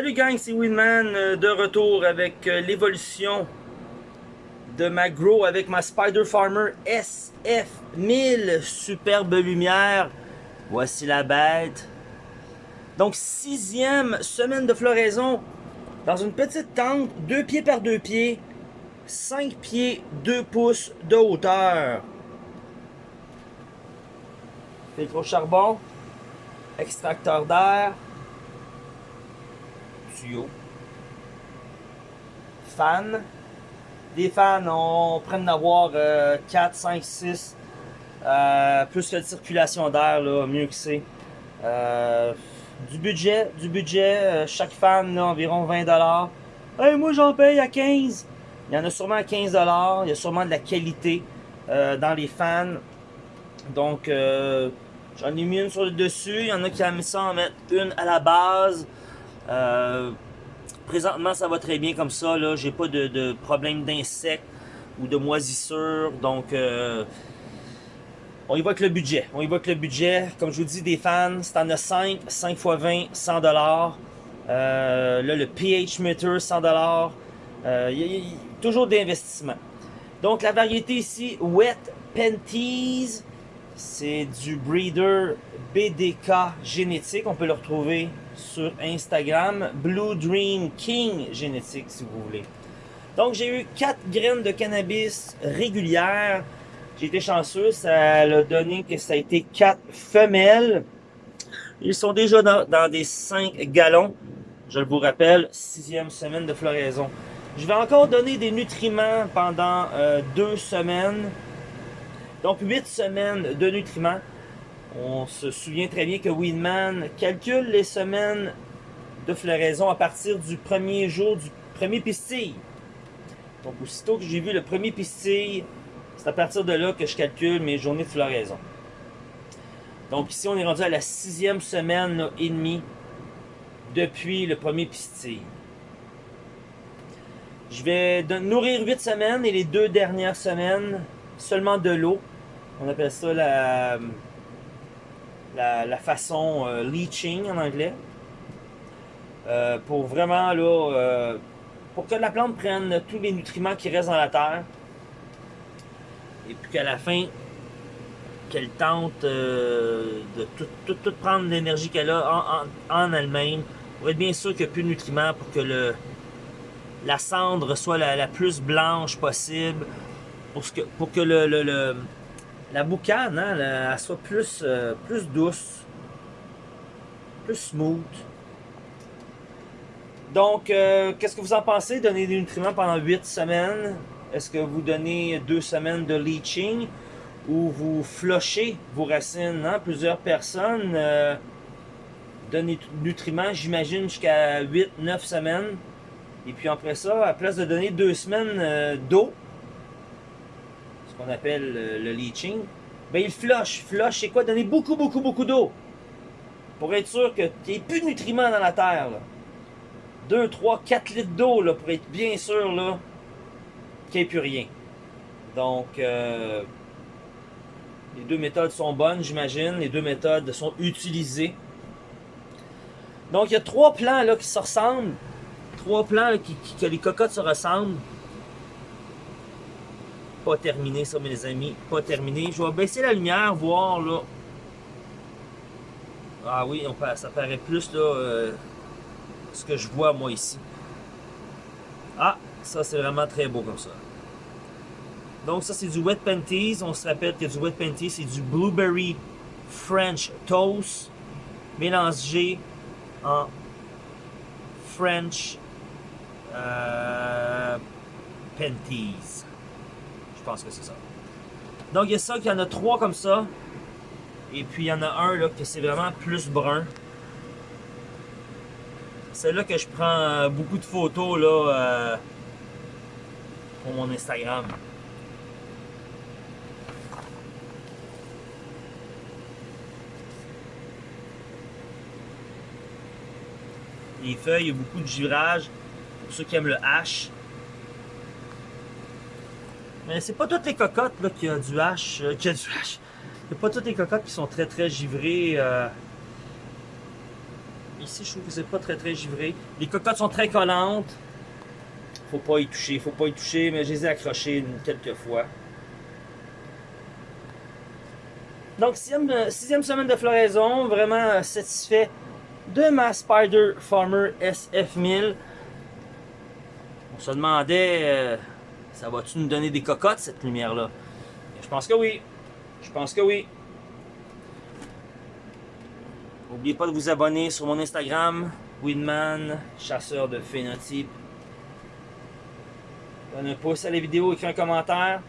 Salut gang, c'est Winman euh, de retour avec euh, l'évolution de ma Grow avec ma Spider Farmer SF1000. Superbe lumière. Voici la bête. Donc sixième semaine de floraison dans une petite tente, 2 pieds par 2 pieds, 5 pieds 2 pouces de hauteur. Filtre au charbon, extracteur d'air, tuyau, fan. Des fans, on prend d'avoir 4, 5, 6. plus que de circulation d'air, mieux que c'est. Euh, du budget, du budget, euh, chaque fan, là, environ 20$. Hey, moi j'en paye à 15$. Il y en a sûrement à 15$. Il y a sûrement de la qualité euh, dans les fans. Donc, j'en ai mis une sur le dessus. Il y en a qui mis ça en mettre une à la base. Présentement, ça va très bien comme ça. Là, j'ai pas de, problème d'insectes ou de moisissures. Donc, on y va avec le budget. On y va avec le budget. Comme je vous dis, des fans, c'est en a 5, 5 x 20, 100 dollars. Euh, là, le pH meter, 100 dollars. Euh, y a, toujours d'investissement. Donc, la variété ici, Wet Panties, c'est du breeder BDK génétique. On peut le retrouver sur Instagram. Blue Dream King génétique, si vous voulez. Donc, j'ai eu 4 graines de cannabis régulières. J'ai été chanceux, ça a donné que ça a été quatre femelles. Ils sont déjà dans, des 5 gallons. Je vous rappelle, sixième semaine de floraison. Je vais encore donner des nutriments pendant euh, deux semaines. Donc huit semaines de nutriments. On se souvient très bien que Winman calcule les semaines de floraison à partir du premier jour du premier pistil. Donc aussitôt que j'ai vu le premier pistil, c'est à partir de là que je calcule mes journées de floraison. Donc ici, on est rendu à la sixième semaine et demie depuis le premier pistil. Je vais nourrir huit semaines et les deux dernières semaines, seulement de l'eau. On appelle ça la, la, façon euh, leaching en anglais. Euh, pour vraiment, là, euh, pour que la plante prenne tous les nutriments qui restent dans la terre et puis qu'à la fin, qu'elle tente de tout, prendre l'énergie qu'elle a en, elle-même pour être bien sûr qu'il n'y a plus de nutriments pour que le, la cendre soit la, plus blanche possible pour, que, pour que le, la boucane hein, soit plus, euh, plus douce, plus smooth. Donc, euh, qu'est-ce que vous en pensez? Donner des nutriments pendant 8 semaines, est-ce que vous donnez deux semaines de leaching ou vous flushez vos racines? Hein? Plusieurs personnes euh, donnent des nutriments, j'imagine, jusqu'à 8-9 semaines. Et puis après ça, à place de donner deux semaines d'eau, qu'on appelle euh, le leaching, ben il flush. Flush, c'est quoi? Donner beaucoup, beaucoup, beaucoup d'eau. Pour être sûr qu'il n'y ait plus de nutriments dans la terre. 2, 3, 4 litres d'eau pour être bien sûr qu'il n'y ait plus rien. Donc, euh, les deux méthodes sont bonnes, j'imagine. Les deux méthodes sont utilisées. Donc, il y a trois plans là, qui se ressemblent. Trois plans qui, que les cocottes se ressemblent. Pas terminé ça, mes amis. Pas terminé. Je vais baisser la lumière, voir là. Ah oui, on, ça paraît plus là, euh, ce que je vois moi ici. Ah, ça, c'est vraiment très beau comme ça. Donc, ça, c'est du Wet Panties. On se rappelle que du Wet Panties, c'est du Blueberry French Toast mélangé en French euh, Panties. Je pense que c'est ça. Donc, il y a ça, qu'il y en a trois comme ça. Et puis, il y en a un, là, que c'est vraiment plus brun. C'est là que je prends euh, beaucoup de photos, là, euh, pour mon Instagram. Les feuilles, il y a beaucoup de girage. Pour ceux qui aiment le H. Mais c'est pas toutes les cocottes là, qui a du H. Euh, qui a du. C'est pas toutes les cocottes qui sont très très givrées. Euh. Ici, je trouve que c'est pas très très givré. Les cocottes sont très collantes. Faut pas y toucher, faut pas y toucher, mais je les ai accrochées quelques fois. Donc, sixième, euh, sixième semaine de floraison, vraiment satisfait de ma Spider Farmer SF1000. On se demandait, ça va-tu nous donner des cocottes cette lumière-là? Je pense que oui. Je pense que oui. N'oubliez pas de vous abonner sur mon Instagram, Winman, chasseur de phénotype. Donne un pouce à la vidéo, écris un commentaire.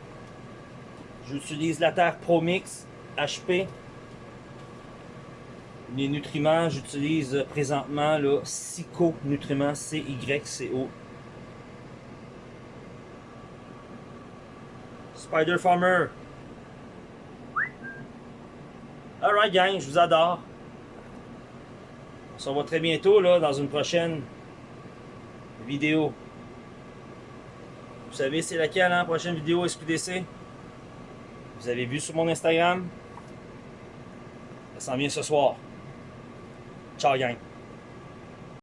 J'utilise la terre ProMix HP. Les nutriments, j'utilise présentement le Psycho Nutriments C-Y-C-O. Spider Farmer. Alright gang, je vous adore. On se revoit très bientôt là, dans une prochaine vidéo. Vous savez c'est laquelle, hein, prochaine vidéo SQDC? Vous avez vu sur mon Instagram? Ça s'en vient ce soir. Ciao gang!